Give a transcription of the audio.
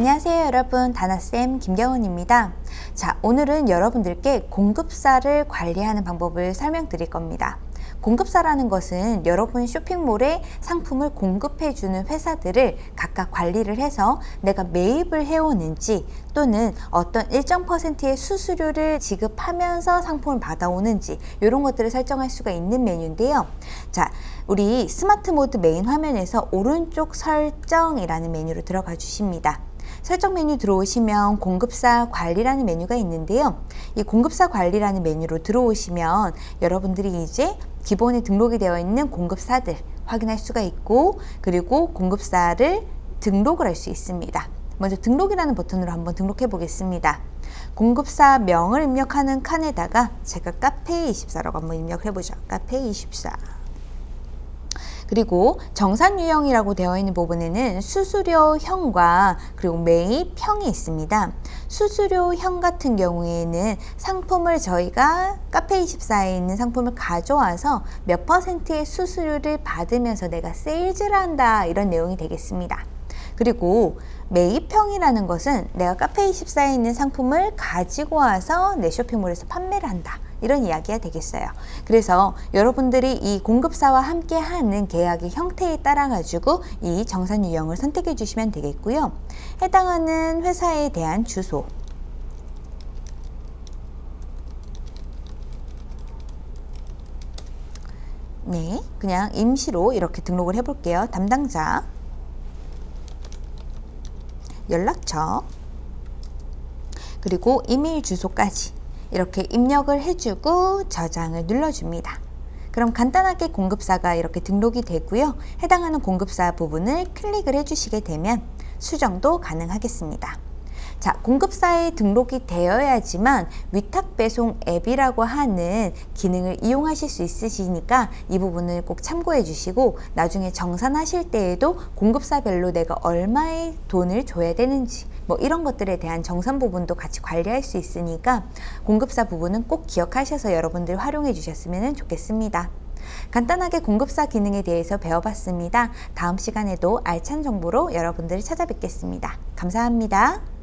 안녕하세요 여러분. 다나쌤 김경은입니다. 자 오늘은 여러분들께 공급사를 관리하는 방법을 설명드릴 겁니다. 공급사라는 것은 여러분 쇼핑몰에 상품을 공급해주는 회사들을 각각 관리를 해서 내가 매입을 해오는지 또는 어떤 일정 퍼센트의 수수료를 지급하면서 상품을 받아오는지 이런 것들을 설정할 수가 있는 메뉴인데요. 자, 우리 스마트 모드 메인 화면에서 오른쪽 설정이라는 메뉴로 들어가 주십니다. 설정 메뉴 들어오시면 공급사 관리라는 메뉴가 있는데요. 이 공급사 관리라는 메뉴로 들어오시면 여러분들이 이제 기본에 등록이 되어 있는 공급사들 확인할 수가 있고 그리고 공급사를 등록을 할 수 있습니다. 먼저 등록이라는 버튼으로 한번 등록해 보겠습니다. 공급사 명을 입력하는 칸에다가 제가 카페24라고 한번 입력해 보죠. 카페24 그리고 정산 유형이라고 되어 있는 부분에는 수수료형과 그리고 매입형이 있습니다. 수수료형 같은 경우에는 상품을 저희가 카페24에 있는 상품을 가져와서 몇 퍼센트의 수수료를 받으면서 내가 세일즈를 한다 이런 내용이 되겠습니다. 그리고 매입형이라는 것은 내가 카페24에 있는 상품을 가지고 와서 내 쇼핑몰에서 판매를 한다. 이런 이야기가 되겠어요. 그래서 여러분들이 이 공급사와 함께 하는 계약의 형태에 따라 가지고 이 정산 유형을 선택해 주시면 되겠고요. 해당하는 회사에 대한 주소 네, 그냥 임시로 이렇게 등록을 해 볼게요. 담당자 연락처 그리고 이메일 주소까지 이렇게 입력을 해주고 저장을 눌러줍니다. 그럼 간단하게 공급사가 이렇게 등록이 되고요. 해당하는 공급사 부분을 클릭을 해주시게 되면 수정도 가능하겠습니다. 자, 공급사에 등록이 되어야지만 위탁 배송 앱이라고 하는 기능을 이용하실 수 있으시니까 이 부분을 꼭 참고해 주시고 나중에 정산하실 때에도 공급사별로 내가 얼마의 돈을 줘야 되는지 뭐 이런 것들에 대한 정산 부분도 같이 관리할 수 있으니까 공급사 부분은 꼭 기억하셔서 여러분들 활용해 주셨으면 좋겠습니다. 간단하게 공급사 기능에 대해서 배워봤습니다. 다음 시간에도 알찬 정보로 여러분들을 찾아뵙겠습니다. 감사합니다.